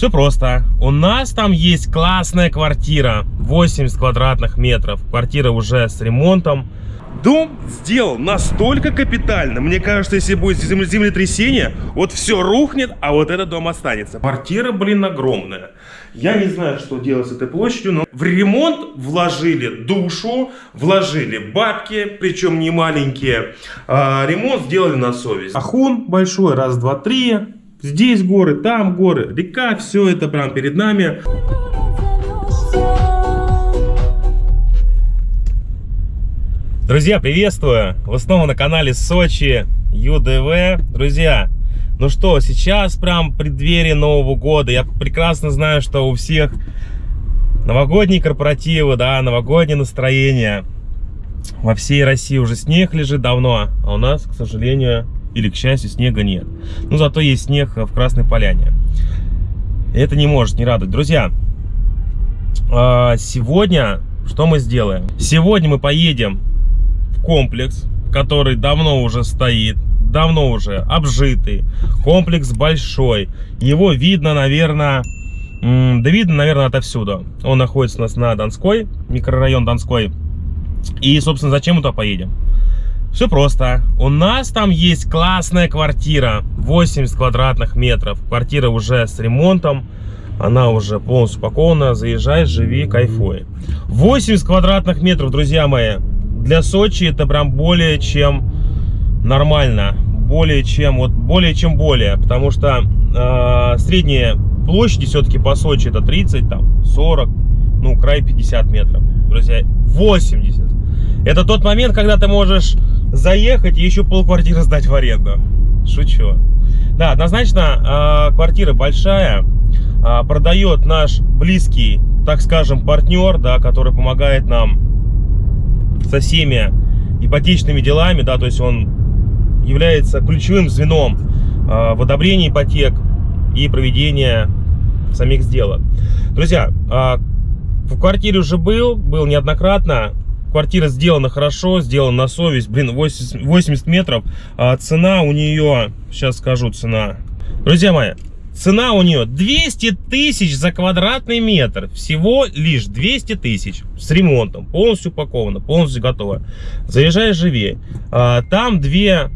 Все просто. У нас там есть классная квартира, 80 квадратных метров. Квартира уже с ремонтом. Дом сделан настолько капитально. Мне кажется, если будет земле- землетрясение, вот все рухнет, а вот этот дом останется. Квартира, блин, огромная. Я не знаю, что делать с этой площадью, но в ремонт вложили душу, вложили бабки, причем не маленькие. А, ремонт сделали на совесть. Ахун большой, раз, два, три. Здесь горы, там горы, река, все это прям перед нами. Друзья, приветствую! Вы снова на канале Сочи ЮДВ. Друзья, ну что, сейчас прям преддверие Нового года. Я прекрасно знаю, что у всех новогодние корпоративы, да, новогоднее настроение. Во всей России уже снег лежит давно, а у нас, к сожалению, или к счастью, снега нет. Но зато есть снег в Красной Поляне. Это не может не радовать. Друзья, а, сегодня что мы сделаем? Сегодня мы поедем в комплекс, который давно уже стоит, давно уже обжитый. Комплекс большой. Его видно, наверное, да видно, наверное, отовсюду. Он находится у нас на Донской, микрорайон Донской. И, собственно, зачем мы туда поедем? Все просто. У нас там есть классная квартира, 80 квадратных метров. Квартира уже с ремонтом, она уже полностью упакована. Заезжай, живи, кайфуй. 80 квадратных метров, друзья мои, для Сочи это прям более чем нормально. Более чем, вот более чем более. Потому что э, средняя площади все-таки по Сочи это 30, там 40, ну край 50 метров. Друзья, 80. Это тот момент, когда ты можешь заехать и еще полквартиры сдать в аренду. Шучу. Да, однозначно, э, квартира большая. Э, продает наш близкий, так скажем, партнер, да, который помогает нам со всеми ипотечными делами, да, то есть он является ключевым звеном э, в одобрении ипотек и проведения самих сделок. Друзья, в квартире уже был, был неоднократно. Квартира сделана хорошо, сделана на совесть. Блин, 80, 80 метров. А цена у нее, сейчас скажу цена. Друзья мои, цена у нее 200 тысяч за квадратный метр. Всего лишь 200 тысяч. С ремонтом. Полностью упаковано, полностью готово. Заезжай, живи. А, там две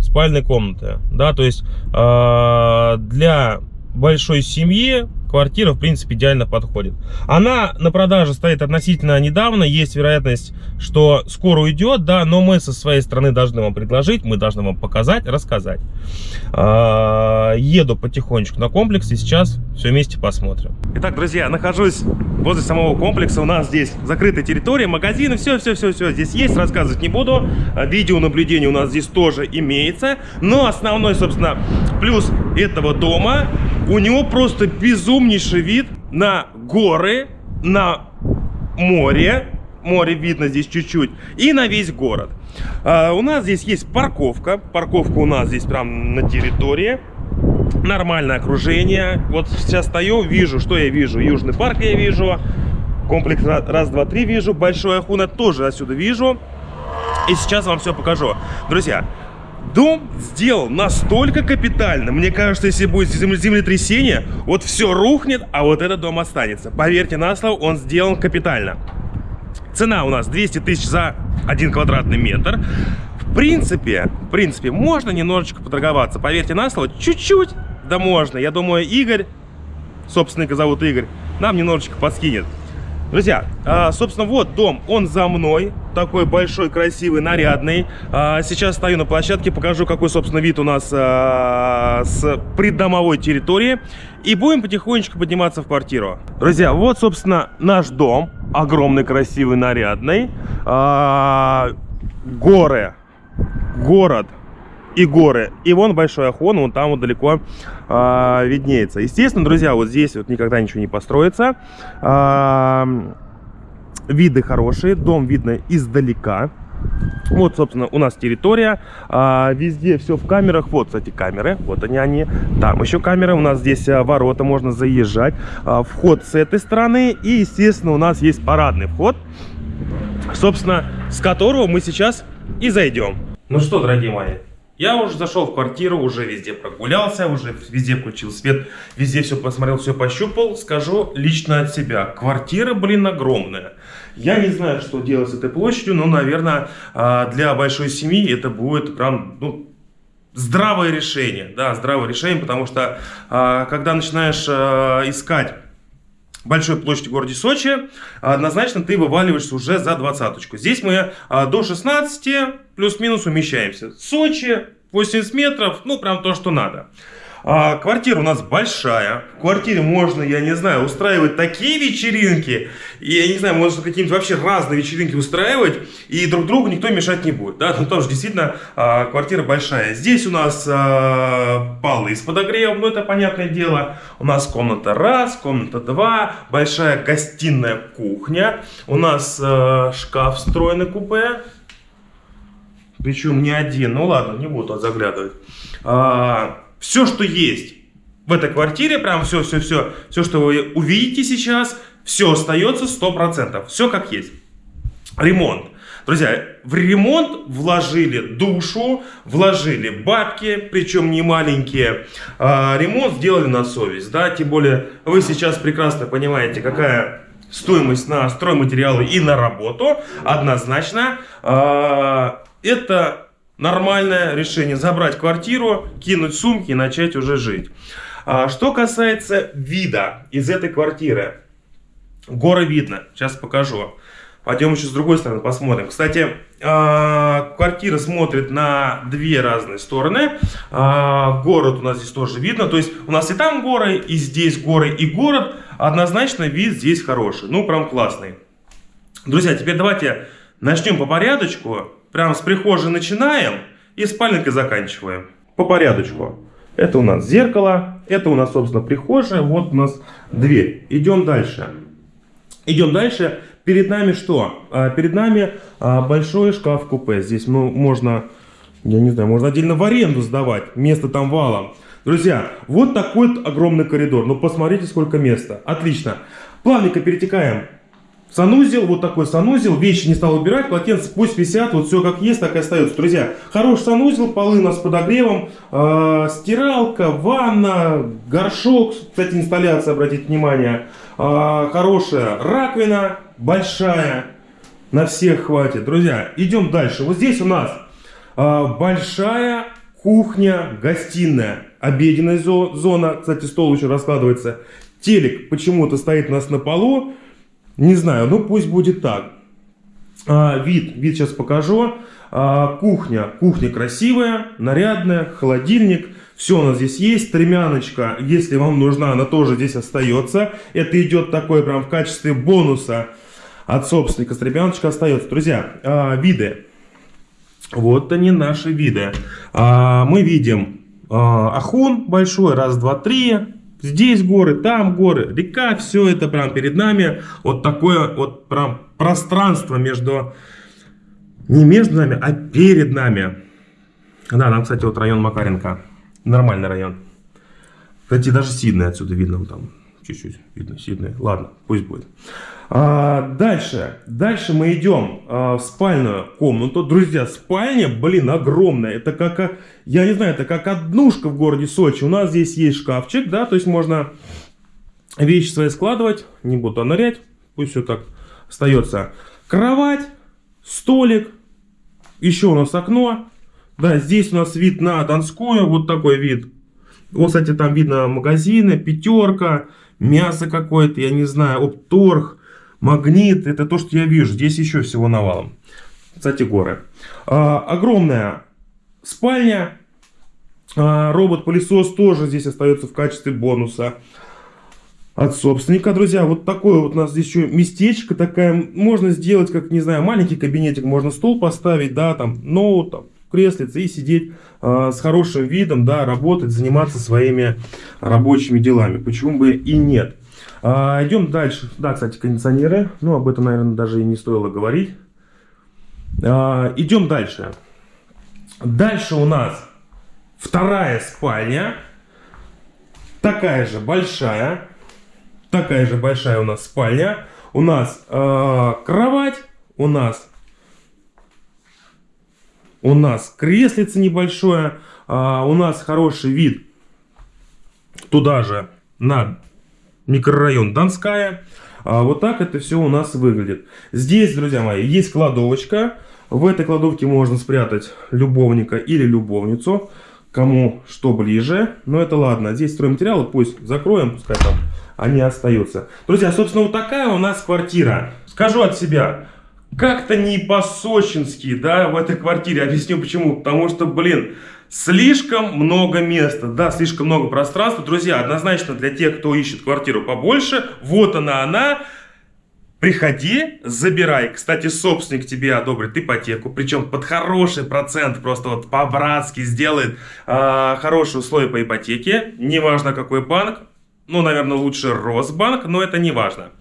спальные комнаты. Да, то есть а, для большой семьи квартира, в принципе, идеально подходит. Она на продаже стоит относительно недавно. Есть вероятность, что скоро уйдет, да, но мы со своей стороны должны вам предложить, мы должны вам показать, рассказать. А, Еду потихонечку на комплекс и сейчас все вместе посмотрим. Итак, друзья, нахожусь возле самого комплекса. У нас здесь закрытая территория, магазины, все-все-все-все здесь есть. Рассказывать не буду. А, Видеонаблюдение у нас здесь тоже имеется. Но основной, собственно, плюс этого дома, у него просто безумнейший вид на горы, на море. Море видно здесь чуть-чуть. И на весь город. А, у нас здесь есть парковка. Парковка у нас здесь прям на территории нормальное окружение. Вот сейчас стою, вижу, что я вижу. Южный парк я вижу. Комплекс ра- раз, два, три вижу. Большой Ахуна тоже отсюда вижу. И сейчас вам все покажу. Друзья, дом сделан настолько капитально. Мне кажется, если будет земле- землетрясение, вот все рухнет, а вот этот дом останется. Поверьте на слово, он сделан капитально. Цена у нас 200 тысяч за один квадратный метр. В принципе, в принципе, можно немножечко поторговаться. Поверьте на слово, чуть-чуть, да можно. Я думаю, Игорь, собственника зовут Игорь, нам немножечко подскинет. Друзья, а, собственно, вот дом, он за мной, такой большой, красивый, нарядный. А, Сейчас стою на площадке, покажу, какой, собственно, вид у нас а, с придомовой территории. И будем потихонечку подниматься в квартиру. Друзья, вот, собственно, наш дом, огромный, красивый, нарядный. Горы, город и горы. И вон большой Ахон, вон там вот далеко а, виднеется. Естественно, друзья, вот здесь вот никогда ничего не построится. А, виды хорошие, дом видно издалека. Вот, собственно, у нас территория. А, везде все в камерах. Вот, кстати, камеры. Вот они, они. Там еще камеры. У нас здесь а, ворота, можно заезжать. А, вход с этой стороны. И, естественно, у нас есть парадный вход. Собственно, с которого мы сейчас и зайдем. Ну что, дорогие мои, Я уже зашел в квартиру, уже везде прогулялся, уже везде включил свет, везде все посмотрел, все пощупал. Скажу лично от себя, квартира, блин, огромная. Я не знаю, что делать с этой площадью, но, наверное, а, для большой семьи это будет прям, ну, здравое решение, да, здравое решение, потому что а, когда начинаешь а, искать большой площади в городе Сочи, однозначно ты вываливаешься уже за двадцаточку. Здесь мы а, до 16 плюс-минус умещаемся. Сочи 80 метров, ну прям то, что надо. А, квартира у нас большая. В квартире можно, я не знаю, устраивать такие вечеринки. Я не знаю, можно какие-нибудь вообще разные вечеринки устраивать. И друг другу никто мешать не будет. Да? Ну, тоже действительно а, квартира большая. Здесь у нас а, полы с подогревом, ну это понятное дело. У нас комната раз, комната два. Большая гостиная кухня. У нас а, шкаф встроенный купе. Причем не один. Ну ладно, не буду заглядывать. А, все, что есть в этой квартире, прям все-все-все, все, что вы увидите сейчас, все остается 100%. Все как есть. Ремонт. Друзья, в ремонт вложили душу, вложили бабки, причем не маленькие. А, ремонт сделали на совесть, да, тем более вы сейчас прекрасно понимаете, какая стоимость на стройматериалы и на работу. Однозначно, а, это нормальное решение. Забрать квартиру, кинуть сумки и начать уже жить. А, что касается вида из этой квартиры. Горы видно. Сейчас покажу. Пойдем еще с другой стороны посмотрим. Кстати, а, квартира смотрит на две разные стороны. А, город у нас здесь тоже видно. То есть у нас и там горы, и здесь горы, и город. Однозначно вид здесь хороший. Ну, прям классный. Друзья, теперь давайте начнем по порядочку. Прям с прихожей начинаем и спальникой заканчиваем. По порядочку. Это у нас зеркало, это у нас, собственно, прихожая, вот у нас дверь. Идем дальше. Идем дальше. Перед нами что? А, перед нами а, большой шкаф-купе. Здесь ну, можно, я не знаю, можно отдельно в аренду сдавать. Место там валом. Друзья, вот такой огромный коридор. Ну, посмотрите, сколько места. Отлично. Плавненько перетекаем Санузел, вот такой санузел, вещи не стал убирать, полотенце пусть висят, вот все как есть, так и остается. Друзья, хороший санузел, полы у нас с подогревом, э, стиралка, ванна, горшок, кстати, инсталляция, обратите внимание, э, хорошая раковина, большая, на всех хватит. Друзья, идем дальше. Вот здесь у нас э, большая кухня, гостиная, обеденная зона, кстати, стол еще раскладывается. Телек почему-то стоит у нас на полу, не знаю, ну пусть будет так. А, вид, вид сейчас покажу. А, кухня, кухня красивая, нарядная, холодильник. Все у нас здесь есть. Стремяночка, если вам нужна, она тоже здесь остается. Это идет такое прям в качестве бонуса от собственника. Стремяночка остается. Друзья, а, виды. Вот они наши виды. А, мы видим а, Ахун большой, раз, два, три. Здесь горы, там горы, река, все это прям перед нами. Вот такое вот прям пространство между, не между нами, а перед нами. Да, нам, кстати, вот район Макаренко. Нормальный район. Кстати, даже Сиднey отсюда видно. Вот там чуть-чуть видно Сиднey. Ладно, пусть будет. А, дальше, дальше мы идем а, в спальную комнату. Друзья, спальня, блин, огромная. Это как, я не знаю, это как однушка в городе Сочи. У нас здесь есть шкафчик, да, то есть можно вещи свои складывать. Не буду нырять, пусть все так остается. Кровать, столик, еще у нас окно. Да, здесь у нас вид на Донскую, вот такой вид. Вот, кстати, там видно магазины, пятерка, мясо какое-то, я не знаю, опторг магнит, это то, что я вижу. Здесь еще всего навалом. Кстати, горы. А, огромная спальня. А, Робот-пылесос тоже здесь остается в качестве бонуса от собственника, друзья. Вот такое вот у нас здесь еще местечко такая. Можно сделать, как, не знаю, маленький кабинетик. Можно стол поставить, да, там, ноут, там, креслице и сидеть э, с хорошим видом, да, работать, заниматься своими рабочими делами. Почему бы и нет. А, идем дальше. Да, кстати, кондиционеры. Ну, об этом, наверное, даже и не стоило говорить. А, идем дальше. Дальше у нас вторая спальня. Такая же большая. Такая же большая у нас спальня. У нас э, кровать. У нас у нас креслице небольшое, а, у нас хороший вид туда же на микрорайон Донская. А вот так это все у нас выглядит. Здесь, друзья мои, есть кладовочка. В этой кладовке можно спрятать любовника или любовницу, кому что ближе. Но это ладно. Здесь стройматериалы пусть закроем, пускай там они остаются. Друзья, собственно, вот такая у нас квартира. Скажу от себя, как-то не по-сочински, да, в этой квартире. Объясню почему. Потому что, блин, слишком много места, да, слишком много пространства. Друзья, однозначно для тех, кто ищет квартиру побольше, вот она, она. Приходи, забирай. Кстати, собственник тебе одобрит ипотеку, причем под хороший процент, просто вот по-братски сделает э, хорошие условия по ипотеке. Неважно какой банк, ну, наверное, лучше Росбанк, но это не важно.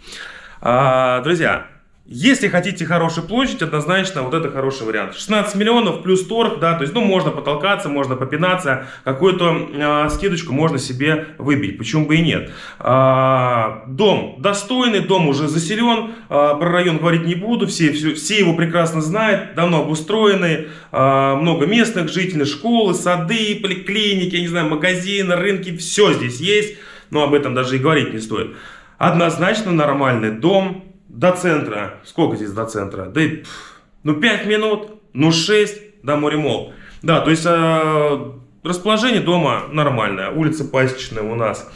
А, друзья, если хотите хорошую площадь, однозначно вот это хороший вариант. 16 миллионов плюс торг, да, то есть, ну, можно потолкаться, можно попинаться, какую-то э, скидочку можно себе выбить, почему бы и нет. А, дом достойный, дом уже заселен, а, про район говорить не буду, все, все, все его прекрасно знают, давно обустроенный, а, много местных жителей, школы, сады, поликлиники, я не знаю, магазины, рынки, все здесь есть, но об этом даже и говорить не стоит. Однозначно нормальный дом, до центра, сколько здесь до центра? Да, ну 5 минут, ну 6 до Моремол. Да, то есть э, расположение дома нормальное. Улица Пасечная у нас.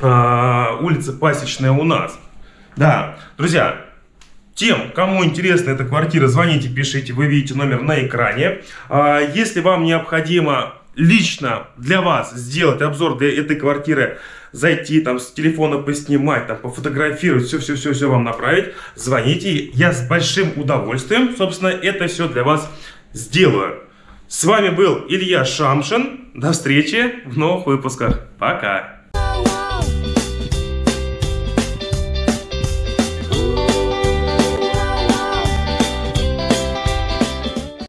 Э, улица Пасечная у нас. Да, друзья, тем, кому интересна эта квартира, звоните, пишите, вы видите номер на экране. А, если вам необходимо лично для вас сделать обзор для этой квартиры, зайти там с телефона поснимать, там пофотографировать, все-все-все-все вам направить, звоните, я с большим удовольствием, собственно, это все для вас сделаю. С вами был Илья Шамшин, до встречи в новых выпусках, пока!